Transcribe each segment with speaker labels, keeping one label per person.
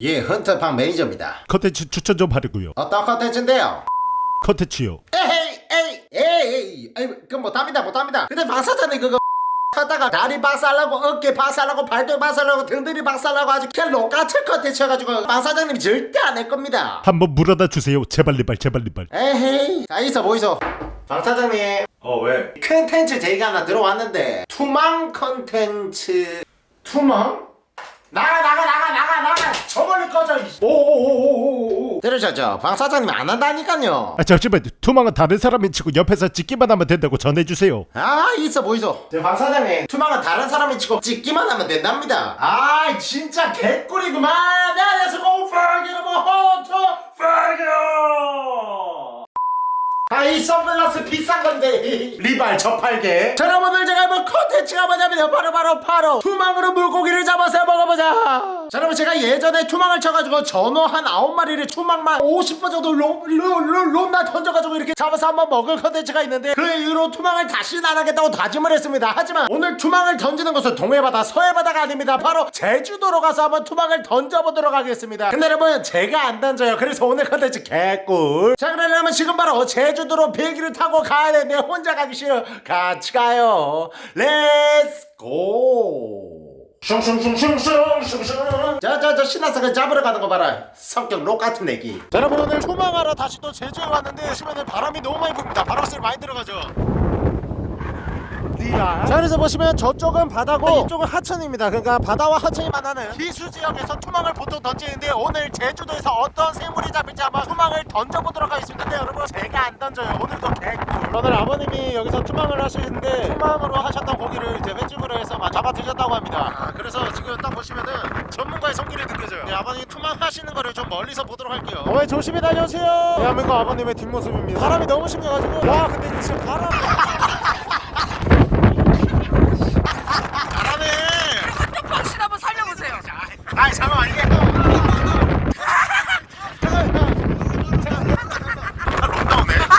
Speaker 1: 예, 헌터퐝 매니저입니다.
Speaker 2: 컨텐츠 추천 좀 하려고요
Speaker 1: 어떤 컨텐츠인데요?
Speaker 2: 컨텐츠요
Speaker 1: 에이, 에이, 에이, 에이, 그 못합니다, 못합니다. 근데 박사장님 그거 하다가 다리 박살나고 어깨 박살나고 발등 박살나고 등들이 박살나고 아주 똑같은 컨텐츠 해가지고 박사장님이 절대 안 할 겁니다.
Speaker 2: 한번 물어봐 주세요 제발 리발 제발 리발
Speaker 1: 에헤이, 자 있어 보이소. 박사장님,
Speaker 3: 어 왜?
Speaker 1: 컨텐츠 제의가 하나 들어왔는데 투망 컨텐츠 투망? 나가 나가 나가 나가 나가. 저 멀리 꺼져 오오오오오오 들으셨죠? 박 사장님 안 한다니까요.
Speaker 2: 아 잠시만 투망은 다른 사람이 치고 옆에서 찍기만 하면 된다고 전해주세요.
Speaker 1: 아 있어 보이소. 저박 사장님 투망은 다른 사람이 치고 찍기만 하면 된답니다. 아 진짜 개꿀이구만. Let's go further hot further 아 이 선글라스 비싼 건데. 리발 저팔계. 자 여러분들 제가 이번 컨텐츠가 뭐냐면 바로 바로 바로 투망으로 물고기를 잡아서 먹어보자. 자 여러분 제가 예전에 투망을 쳐가지고 전어 한 9마리를 투망만 50번 정도 롬나 던져가지고 이렇게 잡아서 한번 먹을 컨텐츠가 있는데 그 이후로 투망을 다시는 안 하겠다고 다짐을 했습니다. 하지만 오늘 투망을 던지는 것은 동해바다 서해바다가 아닙니다. 바로 제주도로 가서 한번 투망을 던져보도록 하겠습니다. 근데 여러분 제가 안 던져요. 그래서 오늘 컨텐츠 개꿀. 자 그러려면 지금 바로 제주 도로 비행기를 타고 가야 되는데 혼자 가기 싫어. 같이 가요. Let's go 슝슝슝슝슝슝슝. 자자자 그 잡으러 가는 거 봐라. 성격 록 같은 애기. 자 여러분 오늘 투망하러 다시 또 제주에 왔는데 보시면은 바람이 너무 많이 붑니다. 바람소리 많이 들어가죠 자 그래서 보시면 저쪽은 바다고 이쪽은 하천입니다. 그러니까 바다와 하천이 만나는 기수 지역에서 투망을 보통 던지는데 오늘 제주도에서 어떤 생물이 잡힐지 한번 투망을 던져보도록 하겠습니다. 근데 여러분 제가 안 던져요. 오늘도 개꿀 오늘 아버님이 여기서 투망을 하시는데 투망으로 하셨던 고기를 이제 횟집으로 해서 막 잡아 드셨다고 합니다. 아, 그래서 지금 딱 보시면은 전문가의 손길이 느껴져요. 네, 아버님 투망 하시는 거를 좀 멀리서 보도록 할게요. 어머니 조심히 다녀오세요. 대한민국 아버님의 뒷모습입니다. 바람이 너무 심해가지고. 와 근데 지금 바람 잘하네
Speaker 4: 당신 한번 살려보세요.
Speaker 1: 아이 잠깐만 이게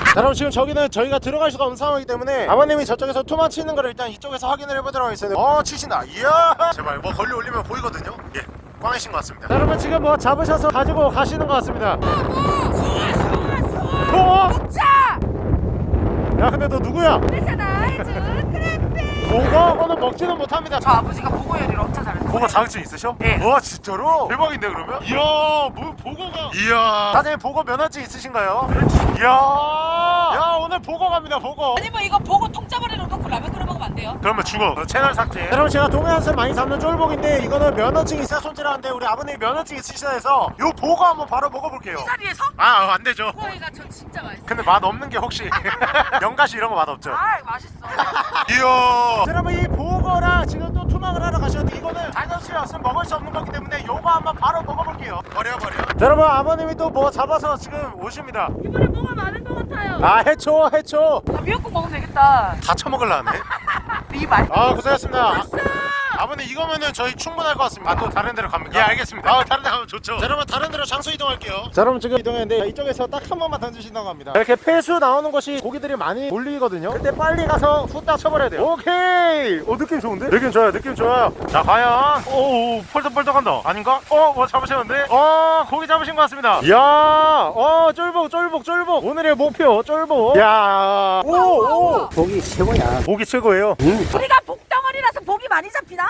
Speaker 1: 자 여러분 지금 저기는 저희가 들어갈 수가 없는 상황이기 때문에 아버님이 저쪽에서 투만 치는 거를 일단 이쪽에서 확인을 해보도록 하겠습니다 어 치신다 이야 제발 뭐 걸리 올리면 보이거든요 예 꽝이신 것 같습니다 자, 여러분 지금 뭐 잡으셔서 가지고 가시는 것 같습니다 어?
Speaker 4: 자,
Speaker 1: 야 근데 너 누구야?
Speaker 4: 그잖아. 크래피.
Speaker 1: 보고? 오늘 먹지는 못합니다
Speaker 4: 저 아버지가 보고 요리를 엄청 잘했어요.
Speaker 1: 보고 자격증 있으셔?
Speaker 4: 네.
Speaker 1: 와 진짜로? 대박인데 그러면? 이야 뭐 보고가 이야 사장님 보고 면허증 있으신가요? 이야 야 오늘 보고 갑니다 보고
Speaker 4: 아니 뭐 이거 보고 돼요?
Speaker 1: 그러면 죽어 채널 삭제 여러분 제가 동해안에서 많이 잡는 쫄복인데 이거는 면허증이 있어야 손질하는데 우리 아버님이 면허증 있으시다 해서 요 보고 한번 바로 먹어볼게요
Speaker 4: 이 자리에서?
Speaker 1: 아 안 되죠
Speaker 4: 그거가 저 진짜 맛있어.
Speaker 1: 근데 맛 없는 게 혹시 연가시 이런 거 맛 없죠?
Speaker 4: 아, 맛있어.
Speaker 1: 이야 여러분 이 보거랑 지금 또 투망을 하러 가셨는데 이거는 자연스레 없으면 먹을 수 없는 거기 때문에 요거 한번 바로 먹어볼게요 버려 버려 여러분 아버님이 또 뭐 잡아서 지금 오십니다
Speaker 4: 이번에 뭐가 많은 것 같아요.
Speaker 1: 아 해초 해초
Speaker 4: 나 미역국 먹으면 되겠다.
Speaker 1: 다 처먹을라네
Speaker 4: 리발.
Speaker 1: 아 고생하셨습니다 아, 아버님 이거면은 저희 충분할 것 같습니다. 아 또 다른 데로 갑니까? 예 알겠습니다. 아 다른 데 가면 좋죠. 자 여러분 다른 데로 장소 이동할게요. 자 여러분 지금 이동했는데 이쪽에서 딱 한 번만 던지신다고 합니다. 이렇게 폐수 나오는 곳이 고기들이 많이 몰리거든요. 그때 빨리 가서 후딱 쳐버려야 돼요. 오케이! 오 느낌 좋은데? 느낌 좋아요 느낌 좋아요. 자 과연? 오오 펄떡펄떡한다. 아닌가? 어 뭐 잡으셨는데? 어 고기 잡으신 것 같습니다. 이야 어 쫄복 쫄복 쫄복. 오늘의 목표 쫄복. 이야. 오오.
Speaker 5: 고기 최고야.
Speaker 1: 고기 최고예요.
Speaker 4: 우리가 복덩어리라서 많이 잡히나?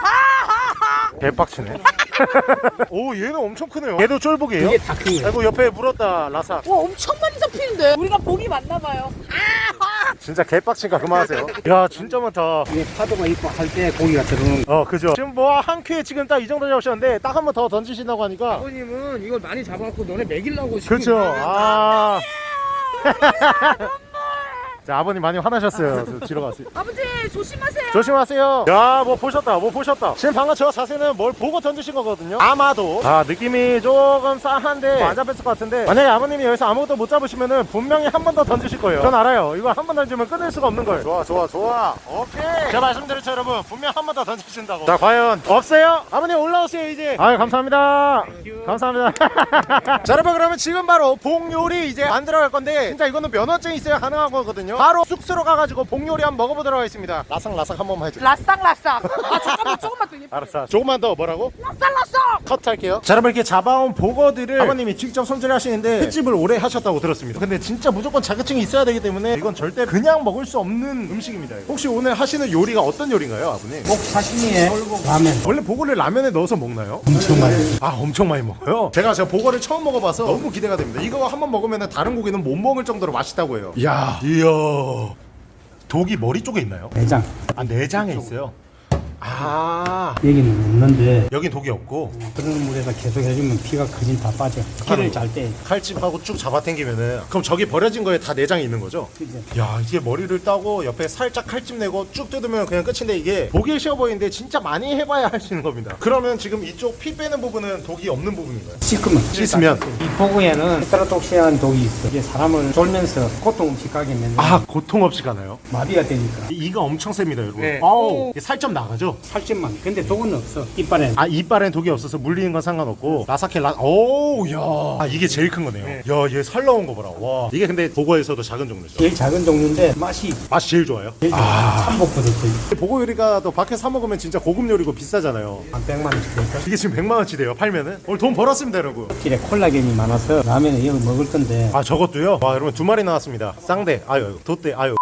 Speaker 1: 개빡치네. 오 얘는 엄청 크네요. 얘도 쫄복이에요?
Speaker 5: 이게 다큰 거야.
Speaker 1: 아이고 옆에 물었다 라삭
Speaker 4: 와, 엄청 많이 잡히는데. 우리가 복이 많나 봐요.
Speaker 1: 진짜 개빡치니까 그만하세요. 야 진짜 많다.
Speaker 5: 이게 파도가 있고 할 때 고기가 들어오는
Speaker 1: 어 그죠. 지금 뭐 한 큐에 지금 딱 이 정도 잡으셨는데 딱 한 번 더 던지신다고 하니까.
Speaker 5: 아버님은 이걸 많이 잡아갖고 너네 먹이려고 지금.
Speaker 1: 그렇죠. 아 자, 아버님 많이 화나셨어요. 저 뒤로 가세요.
Speaker 4: 아버지, 조심하세요.
Speaker 1: 조심하세요. 야, 뭐 보셨다, 뭐 보셨다. 지금 방금 저 자세는 뭘 보고 던지신 거거든요. 아마도. 아, 느낌이 조금 싸한데 뭐안 잡혔을 것 같은데. 만약에 아버님이 여기서 아무것도 못 잡으시면은 분명히 한 번 더 던지실 거예요. 전 알아요. 이거 한 번 던지면 끊을 수가 없는 거예요. 좋아, 좋아, 좋아. 오케이. 제가 말씀드렸죠, 여러분. 분명 한 번 더 던지신다고. 자, 과연 없어요? 아버님 올라오세요, 이제. 아유, 감사합니다. 감사합니다. 자, 여러분 그러면 지금 바로 봉 요리 이제 만들어 갈 건데 진짜 이거는 면허증 있어야 가능한 거거든요. 바로 숙소로 가가지고 복요리 한번 먹어보도록 하겠습니다 라상라상 한 번만 해줘
Speaker 4: 라쌍라쌍. 아 잠깐만 조금만 더. 예쁘게.
Speaker 1: 알았어 조금만 더 뭐라고?
Speaker 4: 라쌍라쌍.
Speaker 1: 컷할게요 자 여러분 이렇게 잡아온 보거들을 아버님이 직접 손질하시는데 횟집을 오래 하셨다고 들었습니다 근데 진짜 무조건 자격증이 있어야 되기 때문에 이건 절대 그냥 먹을 수 없는 음식입니다 이거. 혹시 오늘 하시는 요리가 어떤 요리인가요 아버님?
Speaker 5: 꼭 사시미에 라면
Speaker 1: 원래 보거를 라면에 넣어서 먹나요?
Speaker 5: 엄청 많이.
Speaker 1: 아 엄청 많이 먹어요 제가 제가 보거를 처음 먹어봐서 너무 기대가 됩니다 이거 한번 먹으면 다른 고기는 못 먹을 정도로 맛있다고 해요 이야 이야 독이 머리 쪽에 있나요?
Speaker 5: 내장.
Speaker 1: 아 내장에 있어요 아
Speaker 5: 여기는 없는데
Speaker 1: 여긴 독이 없고
Speaker 5: 그런 물에서 계속 해주면 피가 거진 다 빠져. 피를 잘 때.
Speaker 1: 칼집하고 쭉 잡아당기면은 그럼 저기 버려진 거에 다 내장이 있는 거죠?
Speaker 5: 그죠?
Speaker 1: 야 이게 머리를 따고 옆에 살짝 칼집 내고 쭉 뜯으면 그냥 끝인데 이게 보기 쉬워 보이는데 진짜 많이 해봐야 할 수 있는 겁니다 그러면 지금 이쪽 피 빼는 부분은 독이 없는 부분인가요?
Speaker 5: 씻으면.
Speaker 1: 씻으면
Speaker 5: 이 복어에는 테트로도톡신이라는 독이 있어. 이게 사람을 졸면서 고통 없이 가게 만드는
Speaker 1: 아 고통 없이 가나요?
Speaker 5: 마비가 되니까.
Speaker 1: 이- 이가 엄청 셉니다 여러분
Speaker 5: 네.
Speaker 1: 아우 살점 나가죠?
Speaker 5: 살집만. 근데 독은 없어. 이빨에.
Speaker 1: 아 이빨엔 독이 없어서 물리는 건 상관없고 라사케 라 오우 야 아 이게 제일 큰 거네요. 야얘 살 나온 거 봐라. 와. 이게 근데 보거에서도 작은 종류죠.
Speaker 5: 제일 작은 종류인데 맛이
Speaker 1: 맛이 제일 좋아요?
Speaker 5: 제일. 참복보다 더
Speaker 1: 보고 요리가 또 밖에 사 먹으면 진짜 고급 요리고 비싸잖아요.
Speaker 5: 한 100만 원씩?
Speaker 1: 이게 지금 100만 원치 돼요 팔면은? 오늘 돈 벌었습니다 여러분.
Speaker 5: 길에 콜라겐이 많아서 라면에 이거 먹을 건데.
Speaker 1: 아 저것도요? 와 여러분 두 마리 나왔습니다. 쌍대 아유 돛대 아유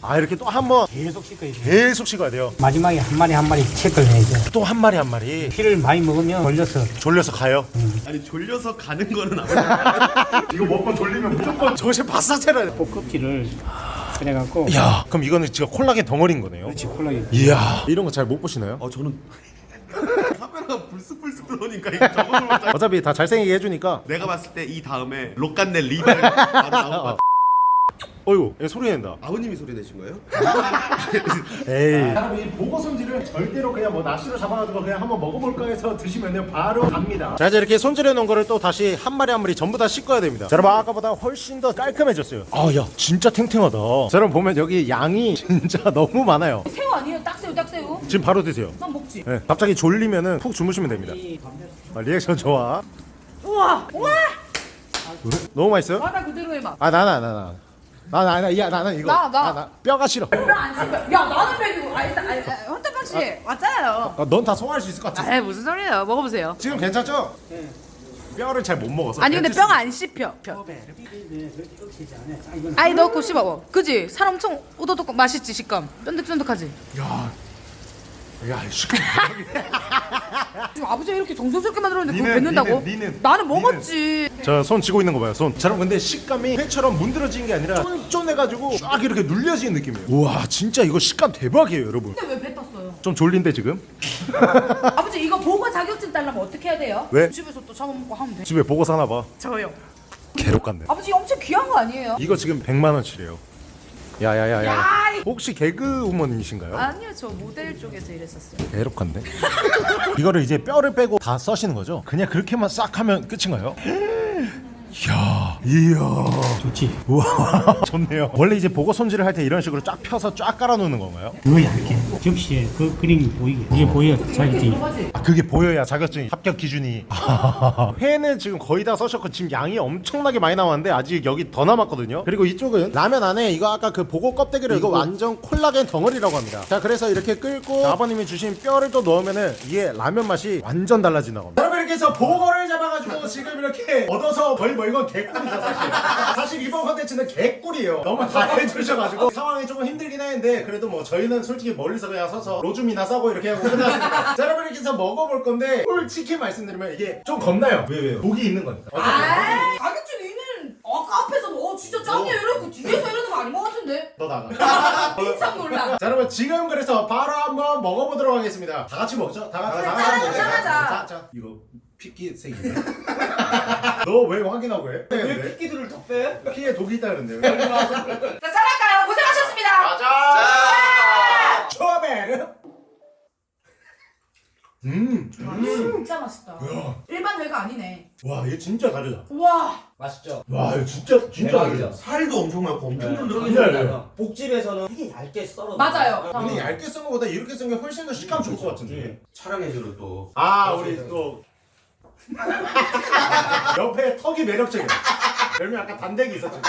Speaker 1: 아 이렇게 또 한 번
Speaker 5: 계속 씻어야 돼.
Speaker 1: 계속 식어야 돼요.
Speaker 5: 마지막에 한 마리 한 마리 체크를 해야 돼.
Speaker 1: 또한 마리 한 마리.
Speaker 5: 피를 많이 먹으면 걸려서.
Speaker 1: 졸려서 가요?
Speaker 3: 아니 졸려서 가는 거는 아니야.
Speaker 1: 이거 먹고 졸리면 무조건. 정신 바싹 차려야
Speaker 5: 볶음기를 그래갖고.
Speaker 1: 야 그럼 이거는 진짜 콜라겐 덩어리인 거네요?
Speaker 5: 그렇지 콜라겐.
Speaker 1: 이야 이런 거 잘 못 보시나요?
Speaker 3: 어 저는 카메라가 불쑥불쑥 들어오니까 이거 적어놓을 줄
Speaker 1: 어차피 다 잘생기게 해주니까.
Speaker 3: 내가 봤을 때 이 다음에 록간넬 리발 바로 나올 것 같아.
Speaker 1: 어이구 얘 소리 낸다
Speaker 3: 아버님이 소리 내신 거예요?
Speaker 1: 에이 여러분 이 보고 손질은 절대로 그냥 뭐 낚시로 잡아가지고 그냥 한번 먹어볼까 해서 드시면 바로 갑니다 자 이제 이렇게 손질해 놓은 거를 또 다시 한 마리 한 마리 전부 다 씻어야 됩니다 자 여러분 아까보다 훨씬 더 깔끔해졌어요 아야 진짜 탱탱하다 자 여러분 보면 여기 양이 진짜 너무 많아요
Speaker 4: 새우 아니에요? 딱새우 딱새우.
Speaker 1: 지금 바로 드세요
Speaker 4: 난 먹지.
Speaker 1: 네, 갑자기 졸리면은 푹 주무시면 됩니다 아, 리액션 좋아
Speaker 4: 우와 우와.
Speaker 1: 너무 맛있어요?
Speaker 4: 바다 그대로의 맛.
Speaker 1: 아 나 나 나 나 나나 야 나는 이거
Speaker 4: 나, 나.
Speaker 1: 뼈가 싫어
Speaker 4: 뼈안 씹혀. 야 나는 먹이고. 아 일단 아니 헌터방 씨 맞잖아요.
Speaker 1: 아, 넌다 소화할 수 있을 것 같아
Speaker 4: 아 무슨 소리예요? 먹어보세요.
Speaker 1: 지금 괜찮죠? 뼈를 잘 못 먹어서
Speaker 4: 아니 근데 뼈가 안 씹혀. 뼈. 아니 넣고 씹어. 그지? 살 엄청 오도독 맛있지 식감. 쫀득쫀득하지.
Speaker 1: 야, 야, 시간
Speaker 4: 지금 아버지가 이렇게 정성스럽게 만들었는데
Speaker 1: 니는,
Speaker 4: 뱉는다고?
Speaker 1: 니는, 니는,
Speaker 4: 나는 먹었지.
Speaker 1: 저손 쥐고 있는 거 봐요, 손. 저런 근데 식감이 회처럼 문드러진 게 아니라 쫀쫀해가지고 쫙 이렇게 눌려지는 느낌이에요. 우와, 진짜 이거 식감 대박이에요, 여러분.
Speaker 4: 근데 왜 뱉었어요?
Speaker 1: 좀 졸린데 지금?
Speaker 4: 아버지 이거 보고 자격증 딸려면 어떻게 해야 돼요?
Speaker 1: 왜?
Speaker 4: 집에서 또 잡아먹고 하면 돼.
Speaker 1: 집에 보고 사나 봐.
Speaker 4: 저요.
Speaker 1: 괴롭 같네.
Speaker 4: 아버지 엄청 귀한 거 아니에요?
Speaker 1: 이거 지금 100만 원치래요. 야야야야. 혹시 개그 우먼이신가요?
Speaker 4: 아니요 저 모델 쪽에서 일했었어요.
Speaker 1: 괴롭한데? 이거를 이제 뼈를 빼고 다 써시는 거죠? 그냥 그렇게만 싹 하면 끝인가요? 이야, 이야.
Speaker 5: 좋지.
Speaker 1: 우와. 좋네요. 원래 이제 보고 손질을 할 때 이런 식으로 쫙 펴서 쫙 깔아놓는 건가요?
Speaker 5: 그거 얇게. 접시에 그 그림이 보이게. 이게 보여 자기지
Speaker 1: 아 그게 보여야 자격증 합격 기준이. 회는 지금 거의 다 써셨고 지금 양이 엄청나게 많이 나왔는데 아직 여기 더 남았거든요. 그리고 이쪽은 라면 안에 이거 아까 그 보고 껍데기를 이거 완전 콜라겐 덩어리라고 합니다. 자 그래서 이렇게 끓고 아버님이 주신 뼈를 또 넣으면은 이게 라면 맛이 완전 달라진다고 합니다. 여러분 이렇게 해서 보거를 잡아가지고 지금 이렇게 얻어서 거의 뭐 이건 개꿀이죠 사실. 사실 이번 컨텐츠는 개꿀이에요. 너무 다 해주셔가지고. 상황이 조금 힘들긴 했는데 그래도 뭐 저희는 솔직히 멀리서 그냥 서서 로줌이나 싸고 이렇게 하고 끝났습니다. 자 여러분 이렇게 해서 먹어볼 건데 솔직히 말씀드리면 이게 좀 겁나요. 왜 왜요? 독이 있는 거니까?
Speaker 4: 아, 자격증 있는 아까 앞에서 어 진짜 짱이야 이러고 뒤에서 이러는 거 아닌 것 같은데?
Speaker 1: 너 나가.
Speaker 4: 깜짝 놀라.
Speaker 1: 자 여러분 지금 그래서 바로 한번 먹어보도록 하겠습니다. 다 같이 먹죠? 다 같이 다 같이
Speaker 4: 짠하자,
Speaker 1: 먹자.
Speaker 4: 짠하자.
Speaker 1: 자, 자. 이거 피끼색이네 너왜 확인하고 해? 왜
Speaker 3: 피기들을 더 빼?
Speaker 1: 피에 독이 있다 그랬는데
Speaker 4: 자 잘할까요? 고생하셨습니다.
Speaker 1: 가자 초베르 음,
Speaker 4: 진짜 맛있다. 일반 회가 아니네.
Speaker 1: 와, 얘 진짜 다르다.
Speaker 4: 와.
Speaker 6: 맛있죠?
Speaker 1: 와, 이거 진짜 진짜 다르다.
Speaker 3: 살도 엄청 많고 엄청
Speaker 1: 진짜
Speaker 3: 쫀쫀하게
Speaker 1: 알아요.
Speaker 6: 복집에서 되게 얇게 썰어
Speaker 4: 맞아요.
Speaker 1: 근데 얇게 쓴 거보다 이렇게 쓴게 훨씬 더 식감 좋을 것 같은데.
Speaker 3: 촬영해주는 또
Speaker 1: 아, 우리 또 옆에 턱이 매력적이야. 별명 아까 단대기 있었죠.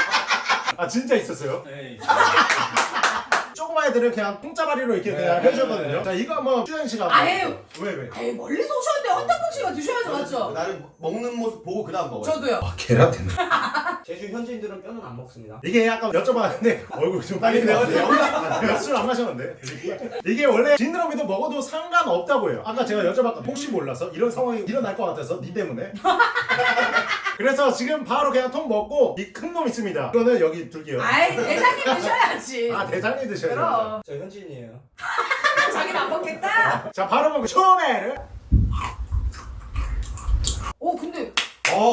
Speaker 1: 아 진짜 있었어요?
Speaker 6: 네.
Speaker 1: 조그만 애들은 그냥 통짜발이로 이렇게 그냥 해주거든요. 자 이거 한번 수현 씨가.
Speaker 4: 아유.
Speaker 1: 왜 왜?
Speaker 4: 에이 멀리서 오셨는데 헌터빵 씨가 드셔야죠 맞죠?
Speaker 3: 나는 먹는 모습 보고 그 다음 먹어요.
Speaker 4: 저도요.
Speaker 1: 계란테네.
Speaker 6: 제주 현지인들은 뼈는 안 먹습니다.
Speaker 1: 이게 약간 여쭤봤는데 얼굴 좀 빨리 내가 술안 마셨는데 이게 원래 지느러미도 먹어도 상관없다고 해요 아까 제가 여쭤봤거든요 혹시 몰라서 이런 상황이 일어날 것 같아서 니 때문에 그래서 지금 바로 그냥 통 먹고 이 큰 놈 있습니다 이거는 여기 둘게요
Speaker 4: 아이 대장님 드셔야지.
Speaker 1: 아 대장님 드셔야
Speaker 4: 그럼
Speaker 6: 저 현지인이에요.
Speaker 4: 자기는 안 먹겠다.
Speaker 1: 자 바로 먹고 처음에는
Speaker 4: 오 근데
Speaker 3: 어.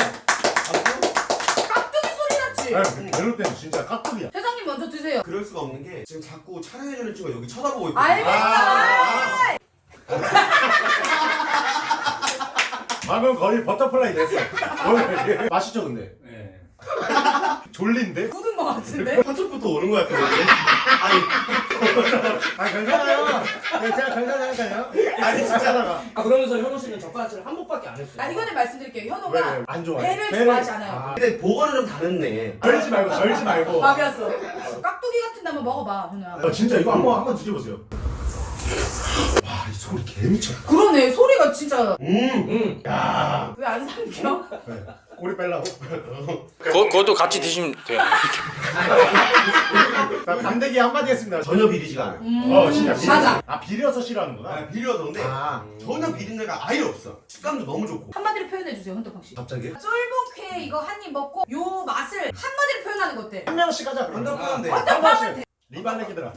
Speaker 1: 아유 이럴 때는 진짜 깍두기야
Speaker 4: 대장님 먼저 드세요.
Speaker 3: 그럴 수가 없는 게 지금 자꾸 촬영해주는 친구가 여기 쳐다보고 있거든.
Speaker 4: 알겠어.
Speaker 1: 아, 방금 거의 버터플라이 됐어 맛있죠 근데?
Speaker 6: 네.
Speaker 1: 졸린데?
Speaker 4: 굳은 거 같은데.
Speaker 3: 한쪽부터 오는 것 같은데. 아니,
Speaker 1: 아 괜찮아요 괜찮아 괜찮아요 아니 진짜 나가
Speaker 6: 아 그러면서 현우 씨는 젓가락질을 한 번밖에 안 했어요.
Speaker 4: 아 이거는 말씀드릴게요. 현호가
Speaker 1: 왜안 좋아해?
Speaker 4: 배를
Speaker 1: 배를-
Speaker 4: 좋아하지 않아요.
Speaker 1: 아,
Speaker 3: 근데 보고는 좀 다르네.
Speaker 1: 절지 말고 절지 말고
Speaker 4: 밥이었어. 깍두기 같은 데 한번 먹어봐, 현우야.
Speaker 1: 아, 진짜 이거 한번 한번 드셔보세요 와이 소리 개미쳐
Speaker 4: 그러네, 소리가 진짜
Speaker 3: 음.
Speaker 6: 음.
Speaker 4: 야왜 안 삼켜?
Speaker 1: 네. 꼬리 빼려고
Speaker 7: 그거, 그것도 같이 드시면 돼요.
Speaker 1: 나 감대기 한마디 했습니다
Speaker 3: 전혀 비리지가 않아.
Speaker 4: 음,
Speaker 1: 어 진짜 비려
Speaker 4: 맞아.
Speaker 1: 아 비려서 싫어하는구나
Speaker 3: 아, 비려서인데
Speaker 1: 아
Speaker 3: 전혀 비린내가 아예 없어. 식감도 너무 좋고.
Speaker 4: 한마디로 표현해 주세요, 헌터팡 씨.
Speaker 1: 갑자기
Speaker 4: 쫄복회 이거 한 입 먹고 요 맛을 한마디로 표현하는 거 어때?
Speaker 1: 한 명씩 하자 그러면
Speaker 3: 한답하는데.
Speaker 1: 리발레기들아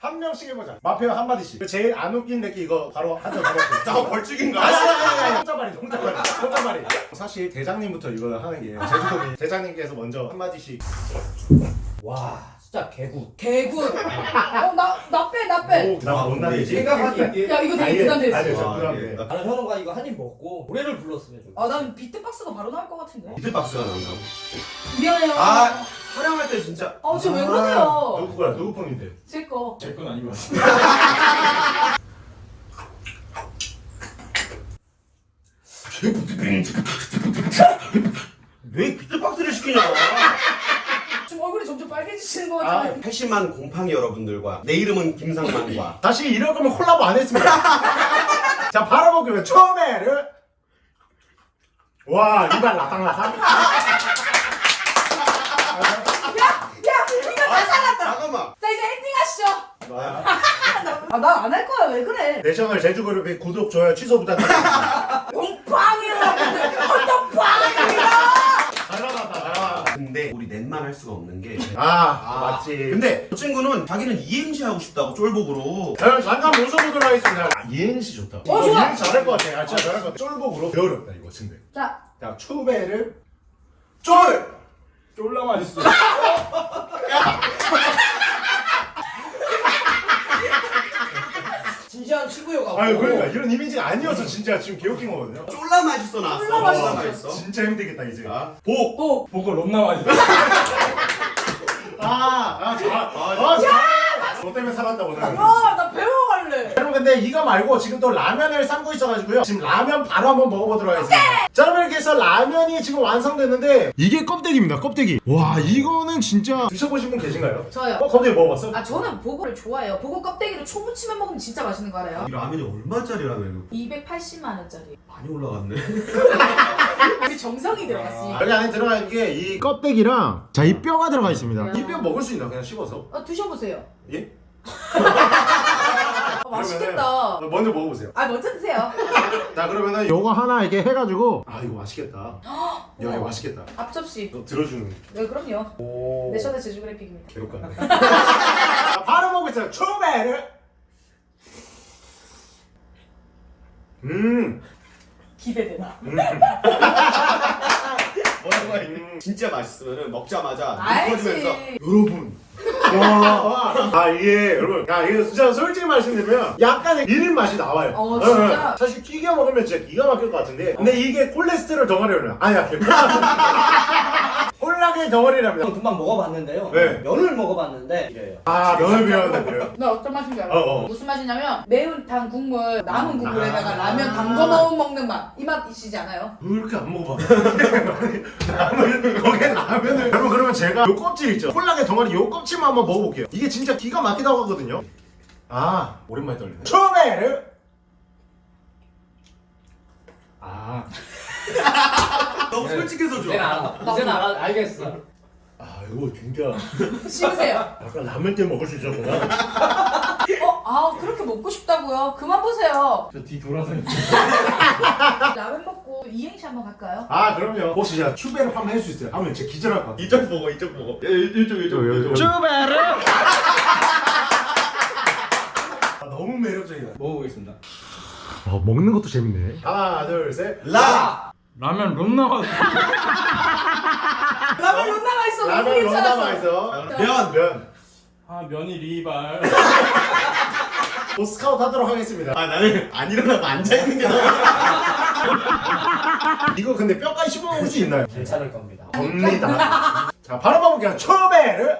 Speaker 1: 한 명씩 해보자. 마페어 한마디씩. 제일 안 웃긴 내기 이거 바로 더 먹고
Speaker 3: 저 벌칙인가?
Speaker 1: 아니 아니 아니 아니. 혼자 말이 혼자 말이. 혼자 말이. 사실 대장님부터 이거 하는 게 제주도민. 대장님께서 먼저 한마디씩.
Speaker 6: 와 진짜 개구.
Speaker 4: 개굿. 어, 나, 나 빼, 나 빼.
Speaker 1: 나 못나리지
Speaker 6: 생각하기
Speaker 4: 야, 이거 되게 부담됐어.
Speaker 1: 아니
Speaker 3: 아,
Speaker 1: 부담돼
Speaker 3: 예.
Speaker 6: 나는 현우가 이거 한 입 먹고 노래를 불렀으면 좋겠어.
Speaker 4: 아, 난 비트박스가 바로 나올 것 같은데.
Speaker 3: 비트박스가 나온다.
Speaker 4: 미안해요.
Speaker 3: 아, 촬영할 때 진짜.
Speaker 4: 어, 지금 왜 그러세요?
Speaker 1: 누구 거야 누구 폰인데
Speaker 4: 제 거.
Speaker 2: 제 건 아니고
Speaker 3: 왜 비트박스를 시키냐?
Speaker 4: 얼굴이 점점 빨개지시는 것
Speaker 1: 아,
Speaker 4: 같아요.
Speaker 3: 80만 곰팡이 여러분들과 내 이름은 김상만과
Speaker 1: 다시 이럴 거면 콜라보 안 했습니다 자 바로 먹으면 처음에를 와 이발 라탕라탕
Speaker 4: 야, 이거 다 살았다.
Speaker 3: 잠깐만.
Speaker 4: 자, 이제 엔딩 하시죠.
Speaker 1: 뭐야?
Speaker 4: 아, 나안할 거야. 왜 그래?
Speaker 1: 내셔널 제주그룹의 구독 좋아요 취소 부탁드립니다
Speaker 4: 용빵이라. 헌터빵입니다.
Speaker 1: 잘나갔다 잘나갔다
Speaker 3: 근데 우리 넷만 할 수가 없는 게.
Speaker 1: 아, 맞지
Speaker 3: 근데 저 친구는 자기는 이행시 하고 싶다고 쫄복으로.
Speaker 1: 자, 잠깐 모셔보도록 하겠습니다 아, 이행시 좋다
Speaker 4: 어, 좋아.
Speaker 1: 이행시 잘할 것 같아 아, 진짜 잘할 것 같아 쫄복으로 배 어렵다 이거 근데
Speaker 4: 자,
Speaker 1: 자 추배를
Speaker 3: 쫄!
Speaker 2: 쫄라 맛있어
Speaker 6: 진지한 친구여가지고.
Speaker 1: 아유 그러니까 이런 이미지가 아니어서 진짜 지금 개웃긴 거거든요
Speaker 3: 쫄라 맛있어 나왔어.
Speaker 4: 쫄라 맛있어.
Speaker 3: 맛있어.
Speaker 1: 진짜 힘들겠다 이제
Speaker 3: 자, 복!
Speaker 4: 또.
Speaker 2: 보고 롬나 맛있어
Speaker 1: 아아잘아잘너 때문에 살았다 오늘
Speaker 4: 와, 나 배워 갈래.
Speaker 1: 여러분 근데 이거 말고 지금 또 라면을 삶고 있어가지고요 지금 라면 바로 한번 먹어보도록 하겠습니다 자 여러분 이렇게 해서 라면이 지금 완성됐는데 이게 껍데기입니다 껍데기 와 이거는 진짜 드셔보신 분 계신가요?
Speaker 4: 저요.
Speaker 1: 어 껍데기 먹어봤어?
Speaker 4: 아, 저는 보고를 좋아해요. 보고 껍데기로 초무침해 먹으면 진짜 맛있는 거 알아요?
Speaker 3: 이 라면이 얼마짜리 라면이야?
Speaker 4: 280만 원짜리.
Speaker 3: 많이 올라갔네.
Speaker 4: 우리 정성이 들어갔지.
Speaker 1: 여기 안에 들어가 있는 게 이 껍데기랑 자 이 뼈가 들어가 있습니다
Speaker 4: 야.
Speaker 1: 이뼈 먹을 수 있나 그냥 씹어서
Speaker 4: 어, 드셔보세요.
Speaker 1: 예?
Speaker 4: 아, 맛있겠다.
Speaker 1: 그러면은 먼저 먹어보세요
Speaker 4: 아, 먼저 드세요.
Speaker 1: 자 그러면은 요거 하나 이렇게 해가지고 아 이거 맛있겠다 야 이거 맛있겠다
Speaker 4: 앞접시.
Speaker 1: 너 들어주는
Speaker 4: 네, 그럼요.
Speaker 1: 오
Speaker 4: 내셔널 제주 그래픽입니다.
Speaker 1: 괴롭겠네 자, 바로 먹고 있어요 초배를 음,
Speaker 4: 기대되나?
Speaker 1: 음.
Speaker 3: 해? 진짜 맛있으면 먹자마자
Speaker 4: 알지.
Speaker 3: 터지면서
Speaker 1: 여러분 와, 아 이게 여러분 야 이게 진짜 솔직히 말씀드리면 약간의 비린 맛이 나와요
Speaker 4: 어, 진짜?
Speaker 1: 예, 사실 튀겨 먹으면 진짜 기가 막힐 것 같은데 근데 이게 콜레스테롤 덩어리를 아니야 개뿔 콜라가 폴라겐 덩어리랍니다.
Speaker 6: 금방 먹어봤는데요.
Speaker 1: 네.
Speaker 6: 면을 먹어봤는데 이래요.
Speaker 1: 아 면을 비웠는데 그래요.
Speaker 4: 나 어떤 맛인지 알아?
Speaker 1: 어, 어.
Speaker 4: 무슨 맛이냐면 매운탕 국물 남은 국물에다가 라면 담궈 넣어 먹는 맛. 이 맛이시지 않아요?
Speaker 1: 왜 이렇게 안 먹어봐? 라면 거기에 라면을 여러분 그러면 제가 요 껍질 있죠? 폴라겐 덩어리 요 껍질만 한번 먹어볼게요. 이게 진짜 기가 막히다고 하거든요. 아 오랜만에 떨리네. 초베르. 아,
Speaker 3: 너무 솔직해서
Speaker 6: 이제는
Speaker 3: 좋아.
Speaker 6: 알아. 이제는 알아. 알겠어.
Speaker 1: 아 이거 진짜
Speaker 4: 씹으세요.
Speaker 1: 아까 라면 때 먹을 수 있었구나.
Speaker 4: 어? 아 그렇게 먹고 싶다고요? 그만 보세요.
Speaker 3: 저 뒤 돌아서
Speaker 4: 라면 먹고 이행시 한번 갈까요?
Speaker 1: 아 그럼요. 혹시 제가 추베르 한번 할 수 있어요? 하면 진짜 기절할 것 같아.
Speaker 3: 이쪽 보고 이쪽 보고. 예, 이쪽 이쪽 이쪽.
Speaker 1: 추베르. 아, 너무 매력적이다.
Speaker 6: 먹어보겠습니다.
Speaker 2: 아, 먹는 것도 재밌네.
Speaker 1: 하나 둘 셋.
Speaker 3: 라.
Speaker 6: 라면 롬 나가.
Speaker 4: 라면 못 나가 있어.
Speaker 1: 라면
Speaker 4: 괜찮았어.
Speaker 1: 맛있어.
Speaker 3: 면.
Speaker 1: 면.
Speaker 6: 아 면이 리발.
Speaker 1: 보 스카우트 하도록 하겠습니다.
Speaker 3: 아 나는 안 일어나고 앉아 있는 게 너무.
Speaker 1: 이거 근데 뼈까지 씹어 먹을 수 있나요?
Speaker 6: 괜찮을 겁니다.
Speaker 1: 겁니다. 자, 바로 가볼게요. 초베르.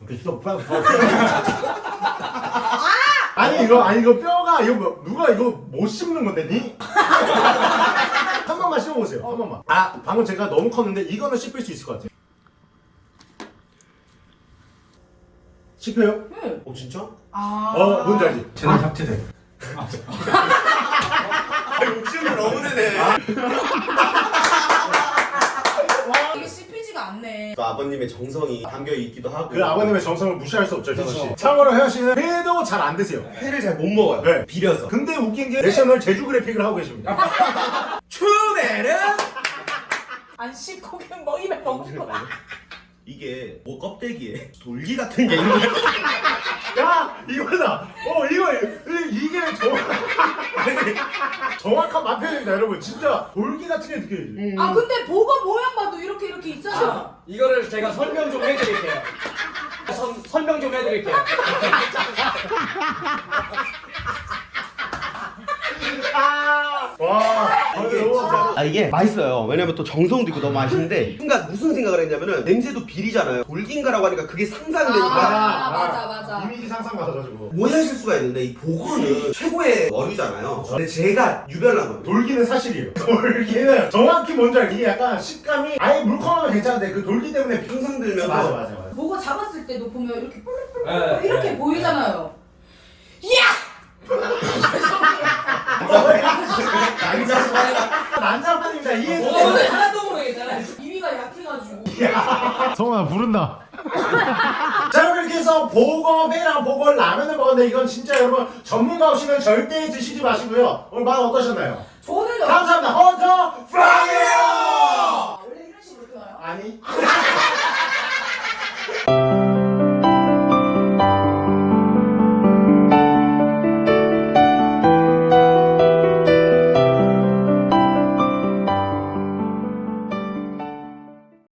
Speaker 1: 이렇게 또 빠- 빠- 아니 이거 아니 이거 뼈가 이거 뭐- 누가 이거 못 씹는 건데 니? 한 번만 씹어보세요. 한 번만. 아 방금 제가 너무 컸는데 이거는 씹힐 수 있을 것 같아요. 씹혀요?
Speaker 4: 응.
Speaker 1: 어 진짜?
Speaker 4: 아.
Speaker 1: 어 뭔지 알지?
Speaker 2: 채널 삭제돼.
Speaker 3: 아 욕심을 너무 내네.
Speaker 4: 않네.
Speaker 3: 또 아버님의 정성이 담겨 있기도 하고.
Speaker 1: 그 아버님의 정성을 무시할 수 없죠, 현우 씨. 참고로 현우 씨는 회도 잘 안 드세요.
Speaker 3: 회를 잘 못 먹어요.
Speaker 1: 네.
Speaker 3: 비려서.
Speaker 1: 근데 웃긴 게 내셔널 제주 그래픽을 하고 계십니다.
Speaker 3: 추베르.
Speaker 4: 안 씹고 그냥 뭐 입에 먹는 거.
Speaker 3: 이게 뭐 껍데기에 돌기 같은 게 있는 거야.
Speaker 1: 야 이거다. 어 이거 이- 이게 정확 정확한 맛표현입니다, 여러분. 진짜 돌기 같은 게 느껴지지.
Speaker 4: 아 근데 보거 모양 봐도 이렇게 이렇게 있잖아.
Speaker 6: 이거를 제가 설명 좀 해드릴게요. 선, 설명 좀 해드릴게요.
Speaker 1: 와,
Speaker 3: 이게
Speaker 1: 너무
Speaker 3: 진짜 아 이게 맛있어요. 왜냐면 또 정성도 있고 너무 맛있는데 순간 무슨 생각을 했냐면은 냄새도 비리잖아요. 돌긴가라고 하니까 그게 상상되니까
Speaker 4: 아, 맞아, 맞아.
Speaker 1: 이미지 상상 받아가지고.
Speaker 3: 오해하실 수가 있는데 이 보고는 최고의 어류잖아요. 근데 제가 유별난 거예요.
Speaker 1: 돌기는 사실이에요. 돌기는 정확히 뭔지 알고 이게 약간 식감이 아예 물컹하면 괜찮은데 그 돌기 때문에
Speaker 3: 평상 들면서
Speaker 1: 맞아 맞아 맞아.
Speaker 4: 보거 잡았을 때도 보면 이렇게 뿔뿔뿔
Speaker 6: 네,
Speaker 4: 이렇게
Speaker 6: 네.
Speaker 4: 보이잖아요.
Speaker 1: 난장 안 잡아니다. 이해해
Speaker 6: 오늘 하나도 모르겠잖아.
Speaker 4: 이미가 약해가지고.
Speaker 2: 성훈아 부른다.
Speaker 1: 자 여러분 이렇게 해서 보거배랑 보걸 라면을 먹었는데 이건 진짜 여러분 전문가 없이는 절대 드시지 마시고요. 오늘 맛 어떠셨나요?
Speaker 4: 저는
Speaker 1: 감사합니다. 헌터 프라이어 아, 원래 이런 식으로 표현요? 아니.